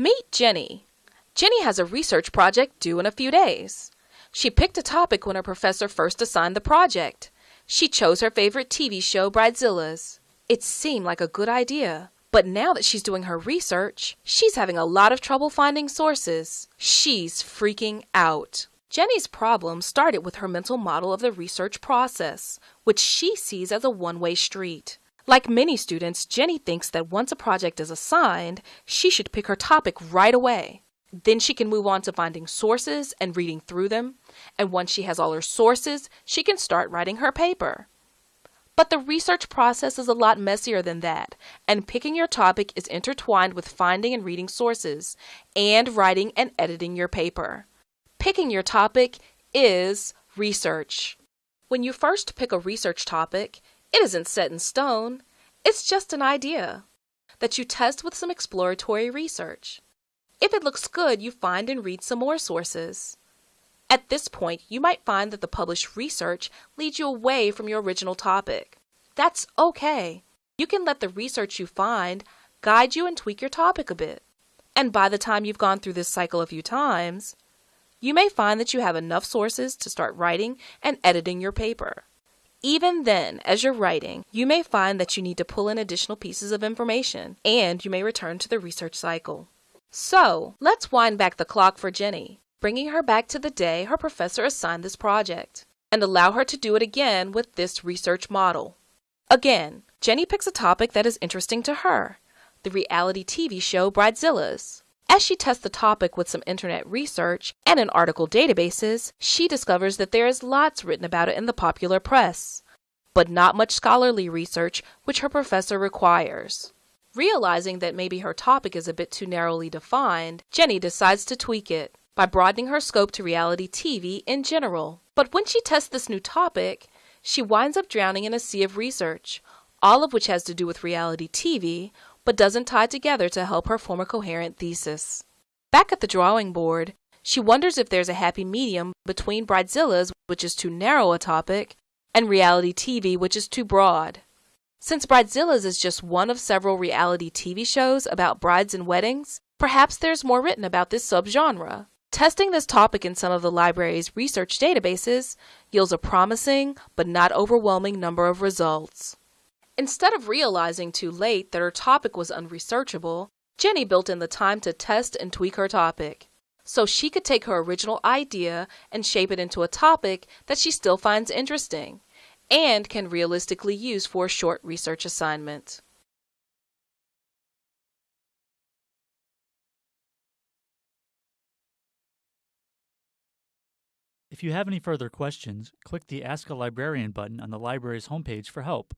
Meet Jenny. Jenny has a research project due in a few days. She picked a topic when her professor first assigned the project. She chose her favorite TV show, Bridezillas. It seemed like a good idea. But now that she's doing her research, she's having a lot of trouble finding sources. She's freaking out. Jenny's problem started with her mental model of the research process, which she sees as a one way street. Like many students, Jenny thinks that once a project is assigned, she should pick her topic right away. Then she can move on to finding sources and reading through them. And once she has all her sources, she can start writing her paper. But the research process is a lot messier than that, and picking your topic is intertwined with finding and reading sources, and writing and editing your paper. Picking your topic is research. When you first pick a research topic, it isn't set in stone, it's just an idea that you test with some exploratory research. If it looks good, you find and read some more sources. At this point, you might find that the published research leads you away from your original topic. That's okay. You can let the research you find guide you and tweak your topic a bit. And by the time you've gone through this cycle a few times, you may find that you have enough sources to start writing and editing your paper. Even then, as you're writing, you may find that you need to pull in additional pieces of information, and you may return to the research cycle. So, let's wind back the clock for Jenny, bringing her back to the day her professor assigned this project, and allow her to do it again with this research model. Again, Jenny picks a topic that is interesting to her the reality TV show Bridezillas. As she tests the topic with some internet research and in article databases, she discovers that there is lots written about it in the popular press, but not much scholarly research which her professor requires. Realizing that maybe her topic is a bit too narrowly defined, Jenny decides to tweak it by broadening her scope to reality TV in general. But when she tests this new topic, she winds up drowning in a sea of research, all of which has to do with reality TV, but doesn't tie together to help her form a coherent thesis. Back at the drawing board, she wonders if there's a happy medium between Bridezillas, which is too narrow a topic, and reality TV, which is too broad. Since Bridezillas is just one of several reality TV shows about brides and weddings, perhaps there's more written about this subgenre. Testing this topic in some of the library's research databases yields a promising but not overwhelming number of results. Instead of realizing too late that her topic was unresearchable, Jenny built in the time to test and tweak her topic. So she could take her original idea and shape it into a topic that she still finds interesting and can realistically use for a short research assignment. If you have any further questions, click the Ask a Librarian button on the library's homepage for help.